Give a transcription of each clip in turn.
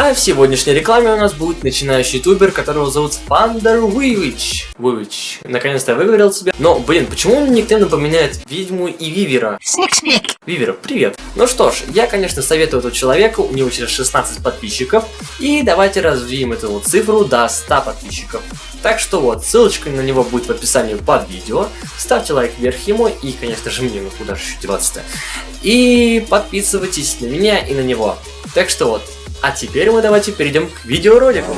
А в сегодняшней рекламе у нас будет начинающий ютубер, которого зовут Фандер Вивич. Вивич. Наконец-то выговорил себя. Но, блин, почему он никто напоминает Ведьму и Вивера? Сник-сник. Вивера, привет. Ну что ж, я, конечно, советую этому человеку, у него сейчас 16 подписчиков. И давайте развеем эту вот цифру до 100 подписчиков. Так что вот, ссылочка на него будет в описании под видео. Ставьте лайк вверх ему и, конечно же, мне, ну куда же деваться-то. И подписывайтесь на меня и на него. Так что вот, а теперь мы давайте перейдем к видеоролику.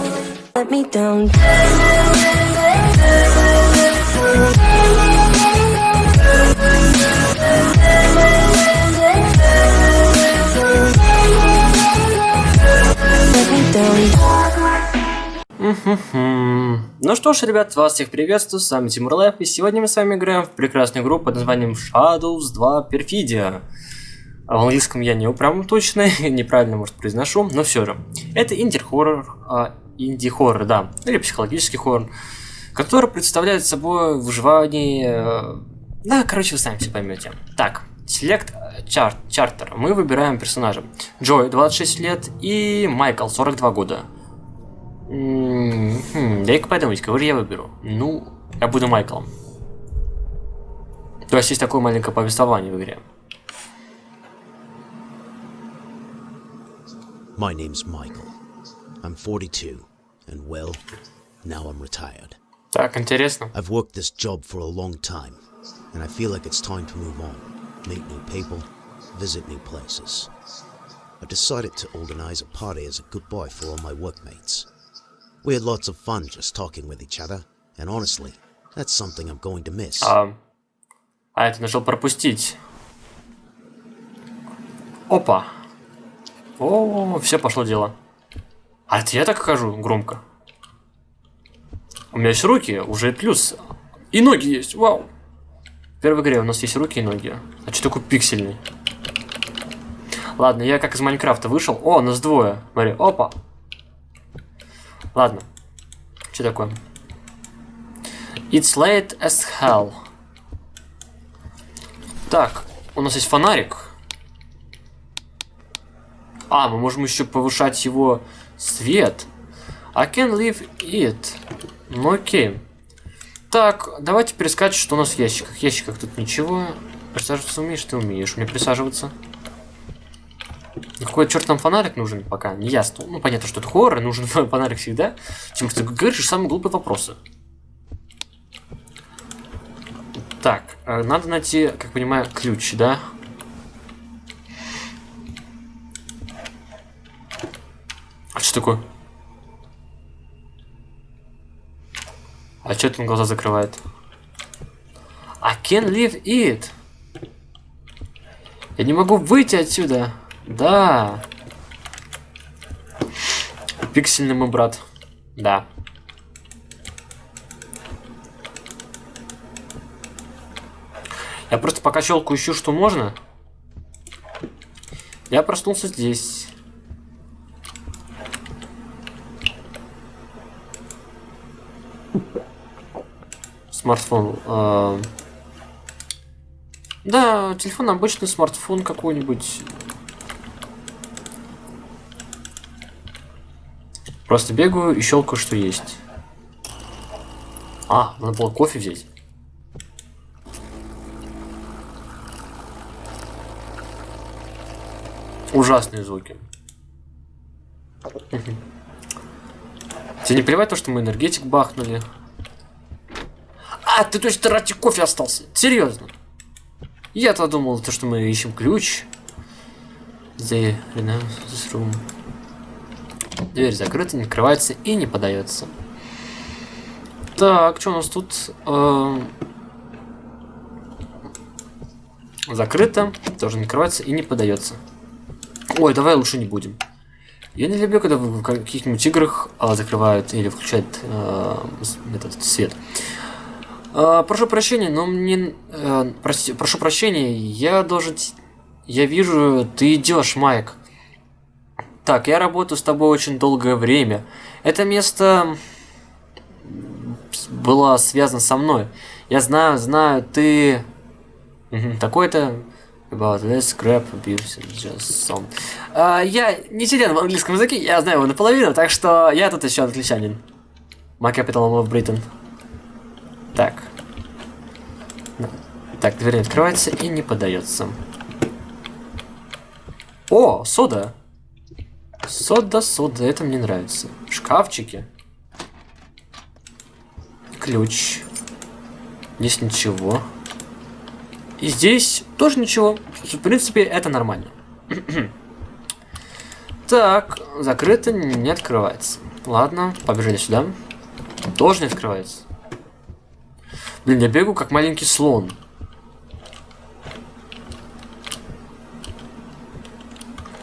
Ну что ж, ребят, вас всех приветствую, с вами Тимур Live, и сегодня мы с вами играем в прекрасную игру под названием Shadows 2 Perfidia. А в английском я не прям точно, неправильно, может, произношу, но все же. Это инди-хоррор, а, инди-хоррор, да, или психологический хоррор, который представляет собой выживание... Э, да, короче, вы сами все поймете. Так, Select chart, Charter. Мы выбираем персонажа. Джой, 26 лет, и Майкл, 42 года. Хм, дай-ка подумать, кого же я выберу? Ну, я буду Майклом. То есть есть такое маленькое повествование в игре. My name's Michael. I'm 42, and well, now I'm retired. Так, интересно. I've worked this job for a long time, and I feel like it's time to move on, meet new people, visit new places. I decided to organize a party as a goodbye for all my workmates. We had lots of fun just talking with each other, and honestly, that's something I'm going to miss. А, а это нажал пропустить. Опа. О, все пошло дело. А я так хожу громко. У меня есть руки, уже плюс. И ноги есть, вау. В первой игре у нас есть руки и ноги. А что такой пиксельный? Ладно, я как из Майнкрафта вышел. О, нас двое. Смотри, опа. Ладно. Что такое? It's late as hell. Так, у нас есть фонарик. А, мы можем еще повышать его свет. I can leave it. Ну окей. Так, давайте перескать, что у нас в ящиках. В ящиках тут ничего. Присаживаться умеешь? Ты умеешь мне присаживаться. Какой черт нам фонарик нужен пока? Не ясно. Ну, понятно, что это хоррор, нужен фонарик всегда. Тем что ты говоришь самые глупые вопросы. Так, э, надо найти, как понимаю, ключ, да? Что такое? А это он глаза закрывает? I can't leave it. Я не могу выйти отсюда. Да. Пиксельный мой брат. Да. Я просто пока щелку ищу, что можно. Я проснулся здесь. Смартфон. Э да, телефон обычный, смартфон какой-нибудь. Просто бегаю и щелкаю, что есть. А, надо было кофе взять. Ужасные звуки. Тебе не плевать то, что мы энергетик бахнули? А, ты точно ради кофе остался. Серьезно. Я-то думал, то, что мы ищем ключ. The, this room. Дверь закрыта, не открывается и не подается. Так, что у нас тут? Э закрыто, тоже не открывается и не подается. Ой, давай лучше не будем. Я не люблю, когда в каких-нибудь играх э, закрывают или включают э, этот свет. Э, прошу прощения, но мне... Э, прости, прошу прощения, я должен... Я вижу, ты идешь, Майк. Так, я работаю с тобой очень долгое время. Это место было связано со мной. Я знаю, знаю, ты... Такой-то... About this scrap abuse just some. А, я не силен в английском языке, я знаю его наполовину, так что я тут еще англичанин. My capital of Britain. Так. Так, дверь открывается и не подается. О, сода. Сода, сода, это мне нравится. Шкафчики. Ключ. Здесь ничего. И здесь тоже ничего. В принципе, это нормально. так, закрыто, не открывается. Ладно, побежали сюда. Тоже не открывается. Блин, я бегу как маленький слон.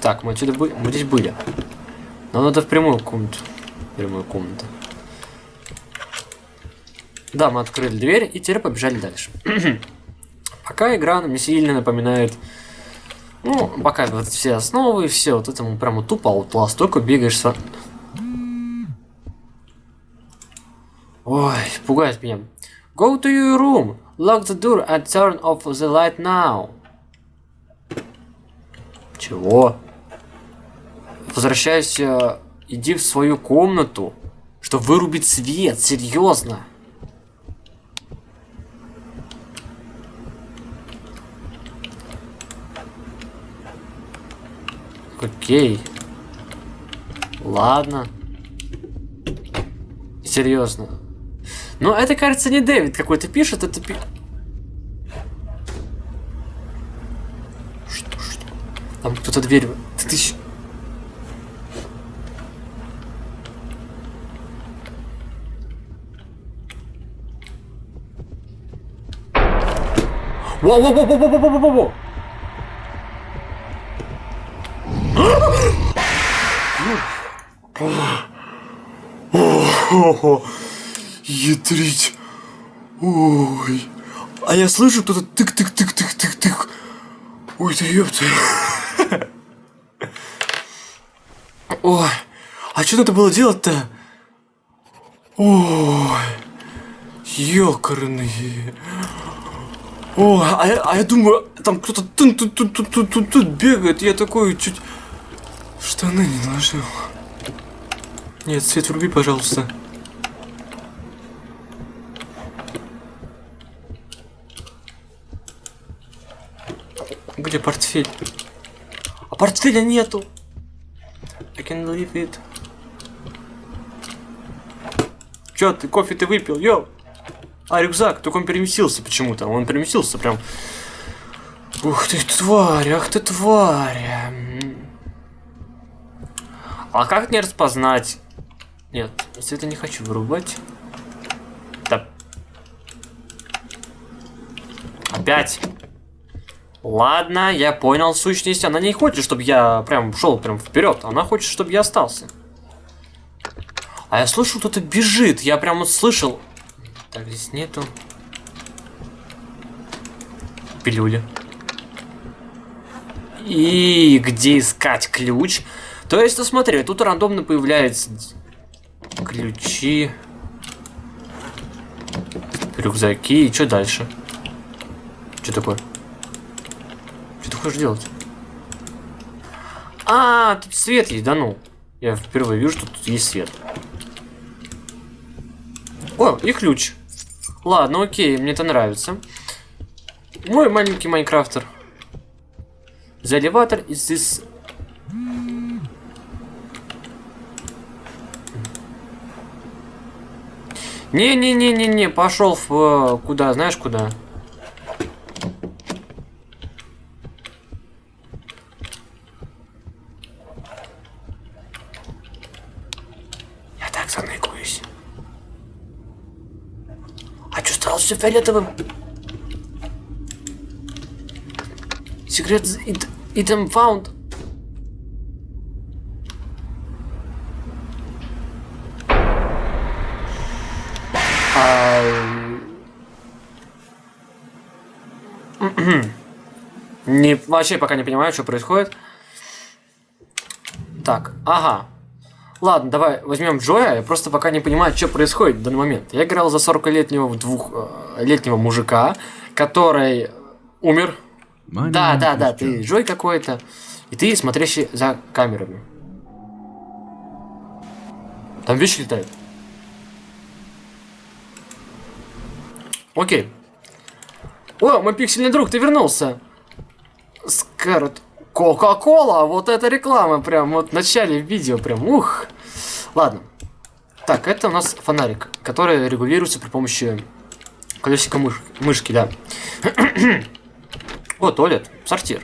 Так, мы отсюда были. Мы здесь были. Но надо в прямую комнату. Прямую комнату. Да, мы открыли дверь и теперь побежали дальше. пока игра мне сильно напоминает... Ну, пока вот все основы, все вот этому прямо тупо Outlast, только бегаешь со... Ой, пугает меня. Go to your room, lock the door and turn off the light now. Чего? Возвращайся, иди в свою комнату, чтобы вырубить свет, серьезно. Окей. Ладно. Серьезно. Но это, кажется, не Дэвид какой-то пишет, это пи... Что, что? Там кто-то дверь... Ты, ты... Воу-воу-воу-воу-воу-воу-воу-воу! Ядрить. Ой. А я слышу кто-то тык-тык-тык-тык-тык-тык. Ой, да ёпта. Ой. А что надо было делать-то? Ой. Ёкарные. Ой, а я, а я думаю, там кто-то тут тут тут тут тут тут бегает. Я такой чуть штаны не наложил. Нет, свет вруби, пожалуйста. Где портфель? А портфеля нету. I can leave it. Чё ты, кофе ты выпил, йоу? А, рюкзак, только он переместился почему-то. Он переместился прям... Ух ты, тварь, ах ты, тварь. А как не распознать? Нет, света не хочу вырубать. Да. Опять. Ладно, я понял сущность. Она не хочет, чтобы я прям шел прям вперед. Она хочет, чтобы я остался. А я слышал, кто-то бежит. Я прям вот слышал. Так, здесь нету. Пилюля. И где искать ключ? То есть, ну смотри, тут рандомно появляются ключи, рюкзаки и что дальше? Что такое? Что ты хочешь делать? А, тут свет есть, да ну. Я впервые вижу, что тут есть свет. О, и ключ. Ладно, окей, мне это нравится. Мой маленький майнкрафтер. The elevator is this Не-не-не-не-не, пошел в... Э, куда, знаешь куда? Я так заныкаюсь. А что стало все фиолетовым? Секрет item found. Не, вообще пока не понимаю, что происходит. Так, ага. Ладно, давай возьмем Джоя. Я просто пока не понимаю, что происходит в данный момент. Я играл за 40-летнего двух, э, мужика, который умер My Да, да, да, ты Джой какой-то. И ты смотрящий за камерами. Там вещи летают. Окей. О, мой пиксельный друг, ты вернулся. Скарлетт. Кока-кола, вот это реклама прям вот в начале видео прям, ух. Ладно. Так, это у нас фонарик, который регулируется при помощи колесика мыш- мышки, да. О, туалет, сортир.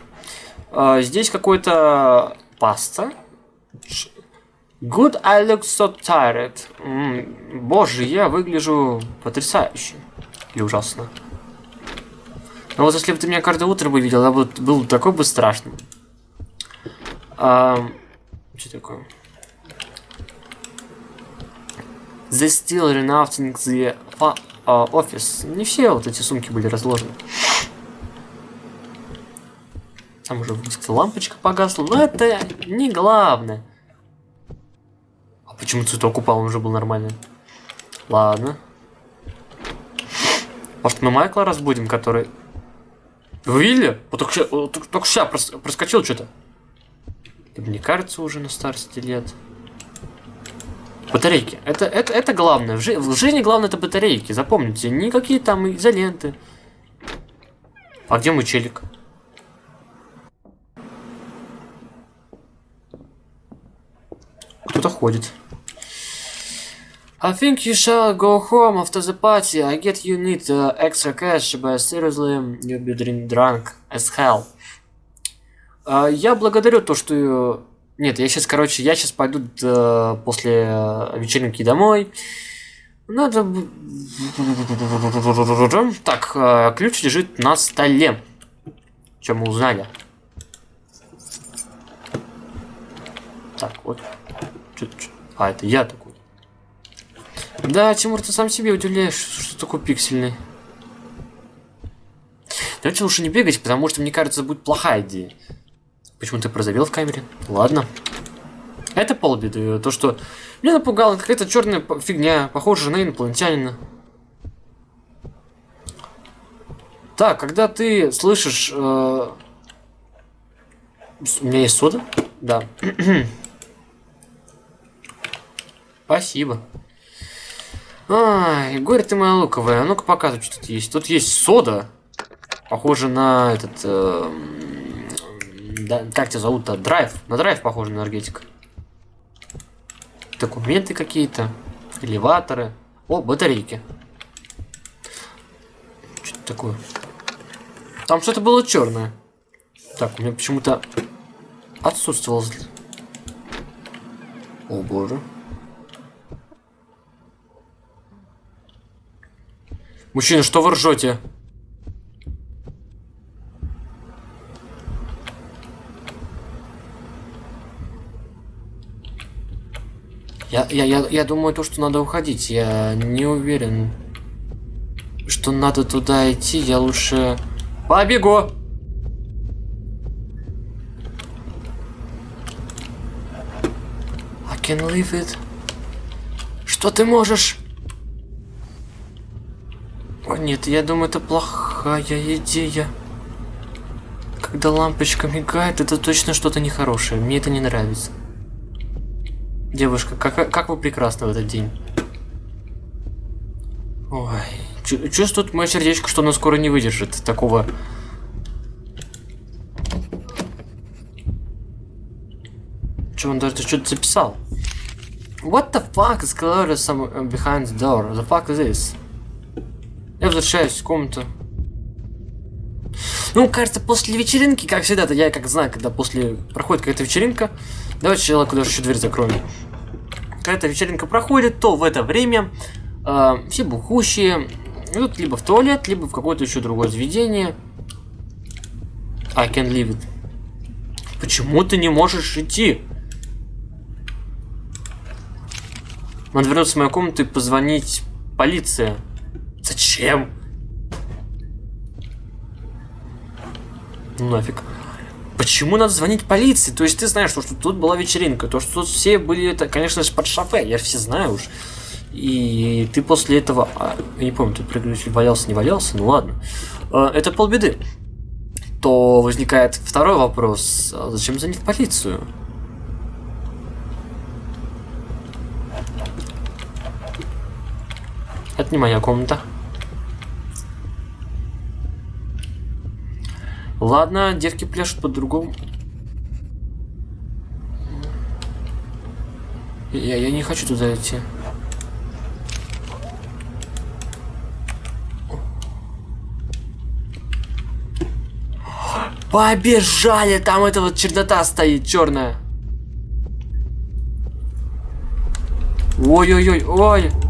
А, здесь какой-то паста. Good, I look so tired. М, боже, я выгляжу потрясающе. Или ужасно. Но вот если бы ты меня каждое утро бы видел, я бы был такой бы страшным. А, что такое? The still renouncing the fa- а, office. Не все вот эти сумки были разложены. Там уже лампочка погасла, но это не главное. А почему цветок упал, он уже был нормальный? Ладно. Может мы Майкла разбудим, который... Вы видели? Вот только, вот только, проскочил что-то. Да Мне кажется, уже на старости лет. Батарейки. Это, это, это главное. В, жи- в жизни главное это батарейки. Запомните, никакие там изоленты. А где мой челик? Кто-то ходит. I think you shall go home after the party. I get you need uh, extra cash, but seriously, you'll be drink drunk as hell. А, я благодарю то, что... э, Нет, я сейчас, короче, я сейчас пойду э, после э, вечеринки домой. Надо... Так, ключ лежит на столе. Чем мы узнали? Так, вот. А, это я такой. Да, Тимур, ты сам себе удивляешь, что такой пиксельный. Давайте лучше не бегать, потому что, мне кажется, будет плохая идея. Почему ты прозовел в камере? Ладно. Это полбеды. То, что меня напугало, какая-то черная фигня, похожая на инопланетянина. Так, когда ты слышишь... э, У меня есть сода? Да. Спасибо. Ай, горе ты моя луковая. А ну-ка показывай, что тут есть. Тут есть сода. Похоже на этот... э, да, как тебя зовут-то? Драйв. На драйв похоже на энергетик. Документы какие-то. Элеваторы. О, батарейки. Что это такое? Там что-то было черное. Так, у меня почему-то отсутствовал. О боже. Мужчина, что вы ржете? Я, я, я, я думаю, то, что надо уходить. Я не уверен, что надо туда идти. Я лучше побегу. I can leave it. Что ты можешь? О нет, я думаю, это плохая идея. Когда лампочка мигает, это точно что-то нехорошее. Мне это не нравится. Девушка, как, как вы прекрасны в этот день. Ой, чу- чувствует мое сердечко, что оно скоро не выдержит такого... Че, он даже что-то записал? What the fuck is clearly some behind the door? The fuck is this? Я возвращаюсь в комнату. Ну, кажется, после вечеринки, как всегда-то, я как знаю, когда после проходит какая-то вечеринка, давайте сначала куда еще дверь закроем. Когда эта вечеринка проходит, то в это время э, все бухущие идут либо в туалет, либо в какое-то еще другое заведение. I can leave it. Почему ты не можешь идти? Надо вернуться в мою комнату и позвонить полиции. Зачем? Ну нафиг. Почему надо звонить полиции? То есть ты знаешь, что, что тут была вечеринка, то, что тут все были, это, конечно же, под шофе, я все знаю уж. И ты после этого, а, я не помню, ты прыгнуть валялся, не валялся, ну ладно. А, это полбеды. то возникает второй вопрос. А зачем звонить в полицию? Это не моя комната. Ладно, девки пляшут по-другому. Я, я не хочу туда идти. Побежали! Там эта вот чернота стоит, черная. Ой-ой-ой, ой. Ой.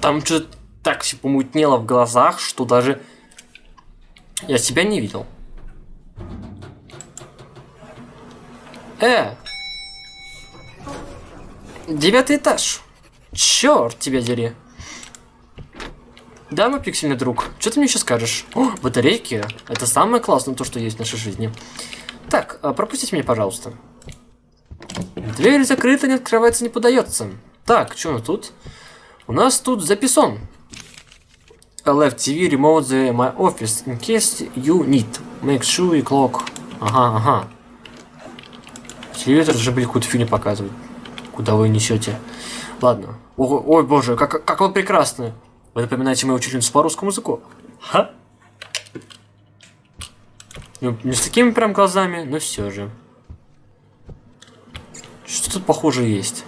Там что-то так все помутнело в глазах, что даже я себя не видел. Э! Девятый этаж. Черт тебя дери. Да, мой пиксельный друг, что ты мне еще скажешь? О, батарейки. Это самое классное то, что есть в нашей жизни. Так, а, пропустите меня, пожалуйста. Дверь закрыта, не открывается, не подается. Так, что тут? У нас тут записон. I left TV remote the my office in case you need. Make sure you clock. Ага, ага. Телевизор же, блин, какую-то фигню показывает. Куда вы несете? Ладно. О, ой, боже, как, как вы прекрасны. Вы напоминаете мою учительницу по русскому языку. Ха? Ну, не с такими прям глазами, но все же. Что тут похоже есть?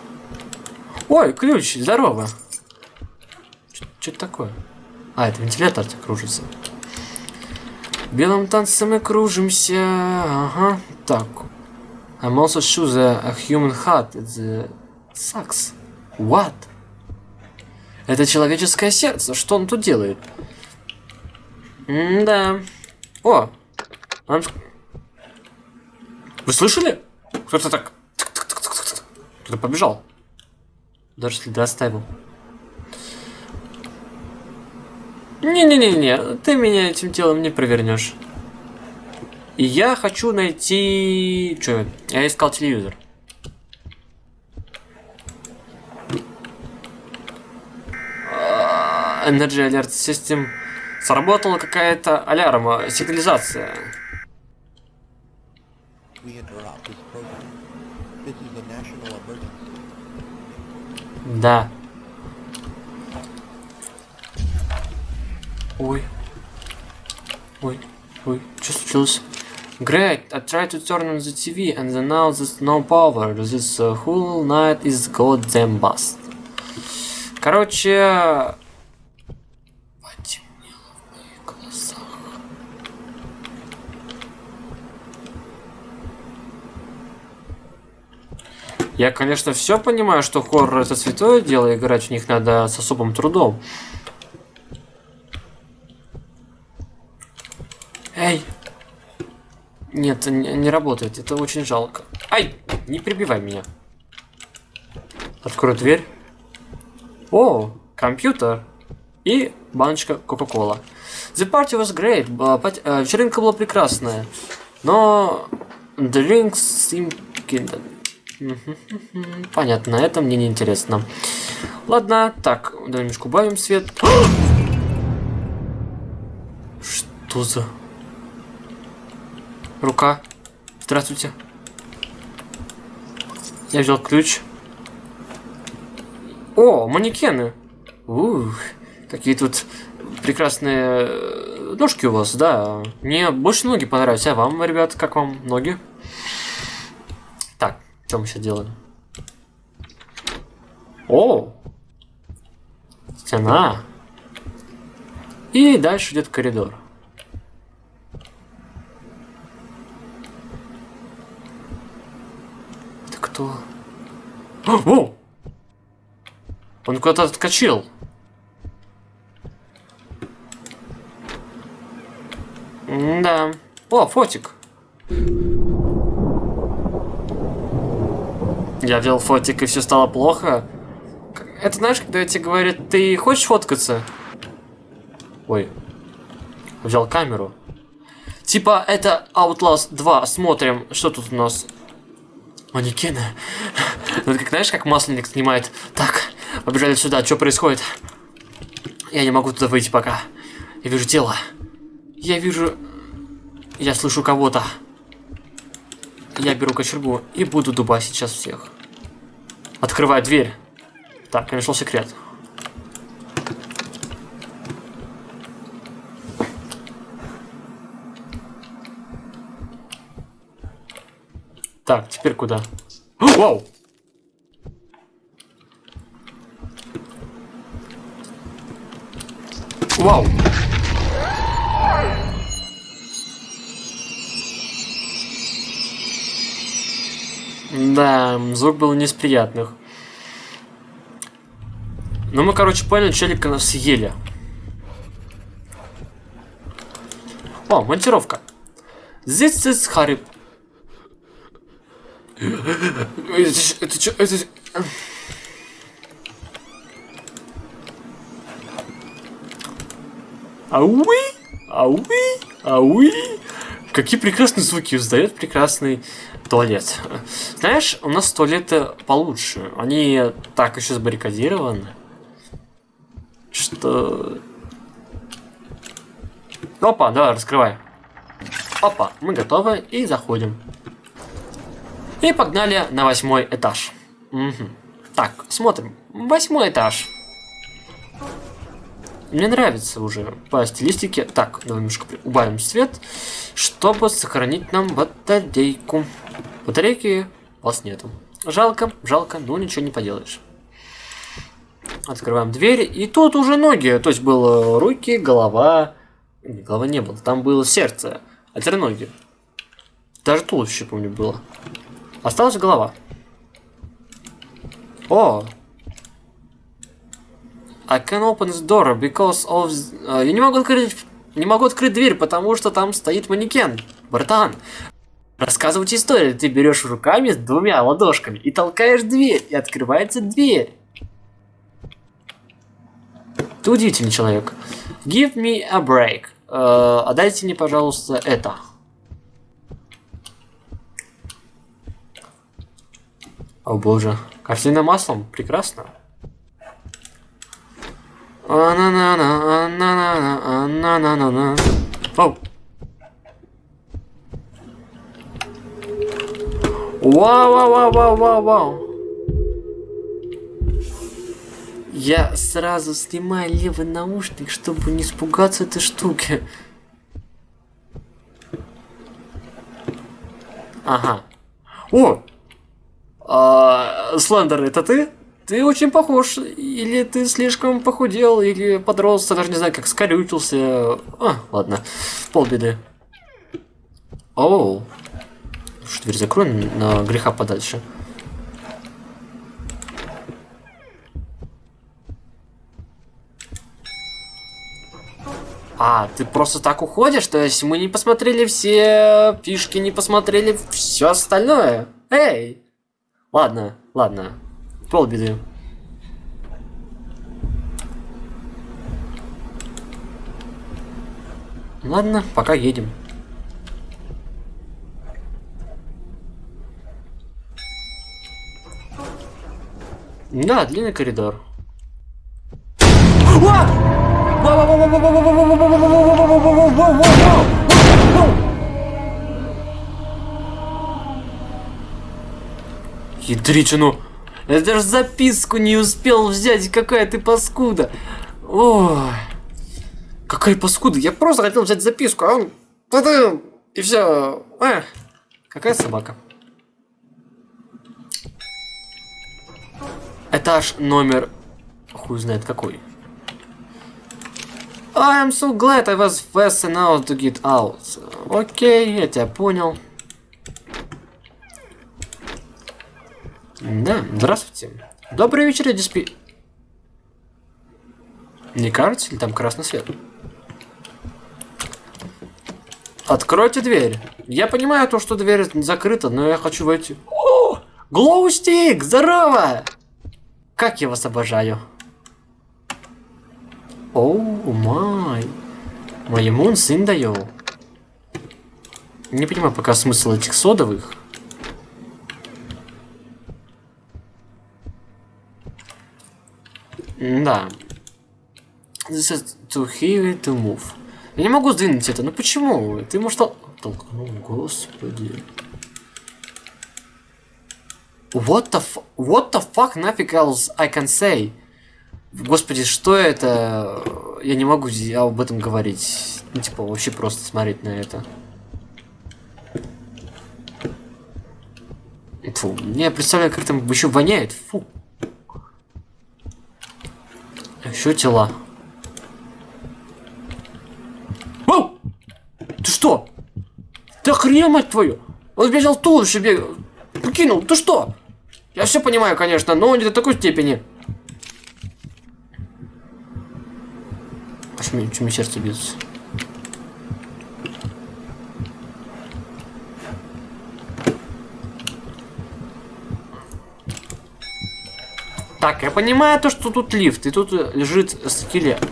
Ой, ключ, здорово. Что это такое? А, это вентилятор кружится. Белым танцем мы кружимся. Ага. Так. I'm also sure a human heart is sucks. What? Это человеческое сердце. Что он тут делает? М да. О! Вы слышали? Кто-то так... Кто-то побежал. Даже следы оставил. Не-не-не-не, ты меня этим делом не провернешь. И я хочу найти... Что? Я искал телевизор. Energy Alert System. Сработала какая-то алярма, сигнализация. Да. Ой. Ой. Ой. Что случилось? Great, I tried to turn on the TV and then now there's no power. This uh, whole night is goddamn bust. Короче... Потемнело в моих глазах. Я, конечно, все понимаю, что хоррор это святое дело, играть в них надо с особым трудом. Эй! Нет, не, не работает. Это очень жалко. Ай! Не прибивай меня. Открою дверь. О, компьютер. И баночка Кока-Кола. The party was great. Э, вечеринка была прекрасная. Но... Drinks seem Понятно, это мне не интересно. Ладно, так, давай немножко убавим свет. Что за... Рука. Здравствуйте. Я взял ключ. О, манекены. Ух, какие тут прекрасные э, ножки у вас, да. Мне больше ноги понравились. А вам, ребят, как вам ноги? Что мы сейчас делаем? О! Стена. И дальше идет коридор. Что? О! Он куда-то отскочил. да. О, фотик. Я вел фотик, и все стало плохо. Это знаешь, когда тебе говорят, ты хочешь фоткаться? Ой. Взял камеру. Типа, это Outlast 2. Смотрим, что тут у нас. Манекены. Ну, как, знаешь, как масленник снимает. Так, побежали сюда. Что происходит? Я не могу туда выйти пока. Я вижу тело. Я вижу... Я слышу кого-то. Я беру кочергу и буду дубасить сейчас всех. Открываю дверь. Так, я нашел секрет. Так, теперь куда? Вау! Вау! Да, звук был не из приятных. Ну, мы, короче, поняли, челика нас съели. О, монтировка. This is. Это, это, что? Это... Ауи! Ауи! Ауи! Какие прекрасные звуки издает прекрасный туалет. Знаешь, у нас туалеты получше. Они так еще забаррикадированы, что... Опа, давай, раскрывай. Опа, мы готовы и заходим. И погнали на восьмой этаж. Угу. Так, смотрим. Восьмой этаж. Мне нравится уже по стилистике. Так, давай немножко убавим свет, чтобы сохранить нам батарейку. Батарейки у вас нету. Жалко, жалко, но ничего не поделаешь. Открываем дверь, и тут уже ноги. То есть было руки, голова. Голова не было, там было сердце. А теперь ноги. Даже туловище, помню, было. Осталась голова. О! I can open the door because of... Uh, я не могу открыть... Не могу открыть дверь, потому что там стоит манекен. Братан, рассказывайте историю. Ты берешь руками с двумя ладошками и толкаешь дверь, и открывается дверь. Ты удивительный человек. Give me a break. Uh, отдайте мне, пожалуйста, это. О боже. Картина маслом. Прекрасно. Оу. Вау, вау, вау, вау, вау, вау. Я сразу снимаю левый наушник, чтобы не испугаться этой штуки. Ага. О! А, Слендер, это ты? Ты очень похож. Или ты слишком похудел, или подрос, даже не знаю, как скорючился. А, ладно. Полбеды. Оу. Что, дверь закрой на греха подальше. А, ты просто так уходишь? То есть мы не посмотрели все фишки, не посмотрели все остальное? Эй! Ладно, ладно. Полбеды. Ладно, пока едем. Да, длинный коридор. Ядричину. Я даже записку не успел взять, какая ты паскуда. Ой. Какая паскуда? Я просто хотел взять записку, а он... И все. А, какая собака. Этаж номер... Хуй знает какой. I am so glad I was fast enough to get out. Окей, я тебя понял. Да, здравствуйте. Добрый вечер, диспи... Не кажется ли там красный свет? Откройте дверь. Я понимаю то, что дверь закрыта, но я хочу войти. О! Глоустик! Здорово! Как я вас обожаю. Оу май. Моему сын даю. Не понимаю пока смысл этих содовых. Да. This is too heavy to move. Я не могу сдвинуть это. Ну почему? Ты может тол- толкнул, господи. What the. What the fuck нафиг else I can say? Господи, что это? Я не могу об этом говорить. Ну, типа, вообще просто смотреть на это. Фу, я представляю, как там еще воняет. Фу. Тела. Оу! Ты что? Ты охренел, мать твою? Он сбежал в туловище бегал. Покинул. Ты что? Я все понимаю, конечно, но не до такой степени. Чё мне сердце бьется. Так, я понимаю то, что тут лифт, и тут лежит скелет.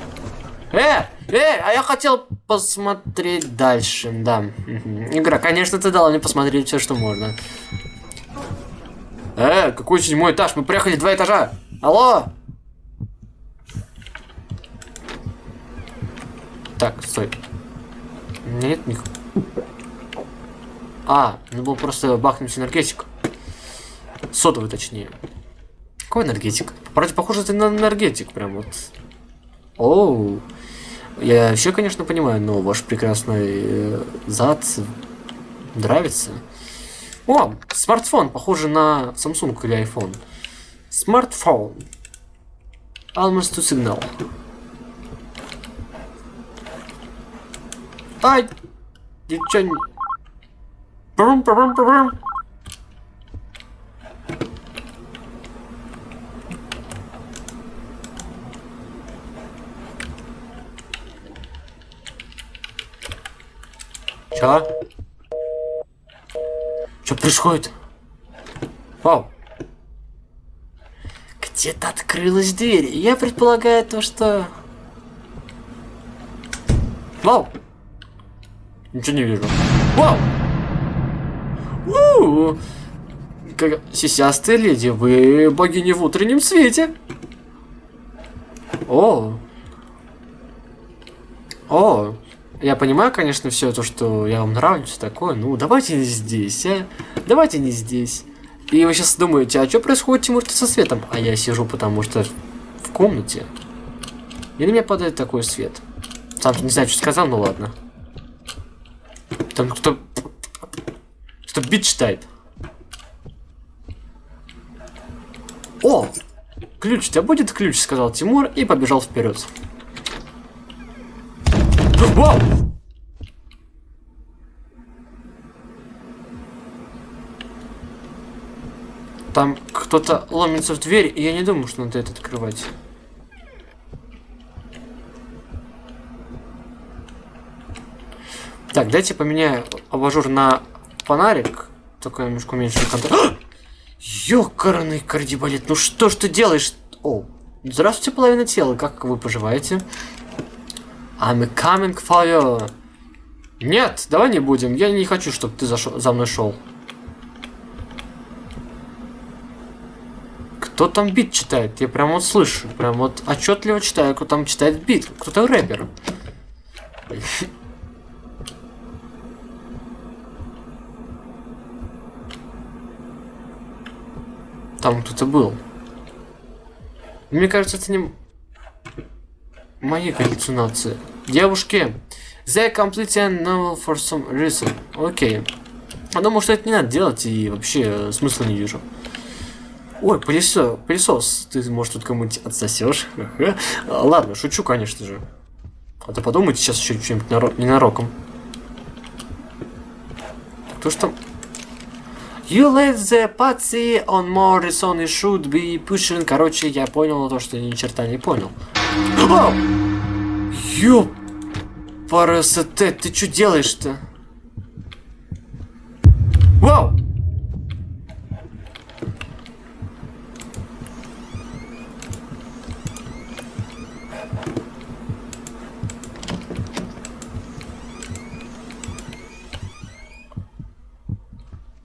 Э, э, а я хотел посмотреть дальше, да. Игра, конечно, ты дала мне посмотреть все, что можно. Э, какой седьмой этаж? Мы приехали два этажа. Алло? Так, стой. Нет, них. А, надо было просто бахнуть энергетик. Сотовый, точнее. Какой энергетик? Вроде похоже это на энергетик, прям вот. Оу. Я вообще, конечно, понимаю, но ваш прекрасный э, зад нравится. О, смартфон, похоже на Samsung или iPhone. Смартфон. Almost to signal. Ай! Ничего не... Брум, брум, брум. Чё? Что происходит? Вау. Где-то открылась дверь. Я предполагаю то, что... Вау. Ничего не вижу. Вау. У, Как... Сисястая леди, вы богиня в утреннем свете. О. Я понимаю, конечно, все то, что я вам нравлюсь, такое. Ну, давайте не здесь, а. Давайте не здесь. И вы сейчас думаете, а что происходит, Тимур, со светом? А я сижу, потому что в комнате. И на меня падает такой свет. Сам не знаю, что сказал, ну ладно. Там кто... Что бит читает. О! Ключ, у тебя будет ключ, сказал Тимур и побежал вперед. Вау! Там кто-то ломится в дверь, и я не думаю, что надо это открывать. Так, дайте поменяю абажур на фонарик. Только немножко уменьшили контакт. Ёкарный кардибалет, ну что ж ты делаешь? О, здравствуйте, половина тела, как вы поживаете? I'm coming for you. Нет, давай не будем. Я не хочу, чтобы ты зашел, за мной шел. Кто там бит читает? Я прям вот слышу. Прям вот отчетливо читаю, кто там читает бит. Кто-то рэпер. Там кто-то был. Мне кажется, это не мои галлюцинации. Девушки, they completely novel for some reason. Окей. Я думаю, что это не надо делать, и вообще э, смысла не вижу. Ой, пылесос, пылесос, ты, может, тут кому-нибудь отсосешь? А, Ладно, шучу, конечно же. А то подумайте сейчас еще что-нибудь наро- ненароком. Кто ж там? You let the patsy on more reason it should be pushing. Короче, я понял то, что ни черта не понял. Ёп! Парасете, ты что делаешь-то? Вау!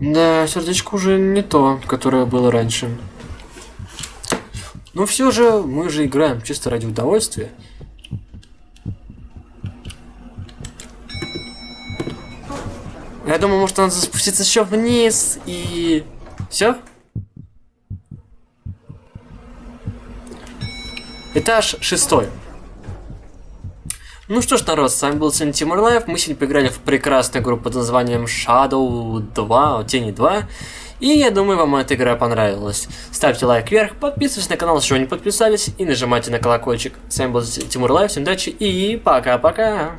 Да, сердечко уже не то, которое было раньше. Но все же мы же играем чисто ради удовольствия. Я думаю, может надо спуститься еще вниз и... Все? Этаж шестой. Ну что ж, народ, с вами был сегодня Тимур Live. Мы сегодня поиграли в прекрасную игру под названием Shadow 2, Тени 2. И я думаю, вам эта игра понравилась. Ставьте лайк вверх, подписывайтесь на канал, если вы не подписались, и нажимайте на колокольчик. С вами был Тимур Live, всем удачи и пока-пока.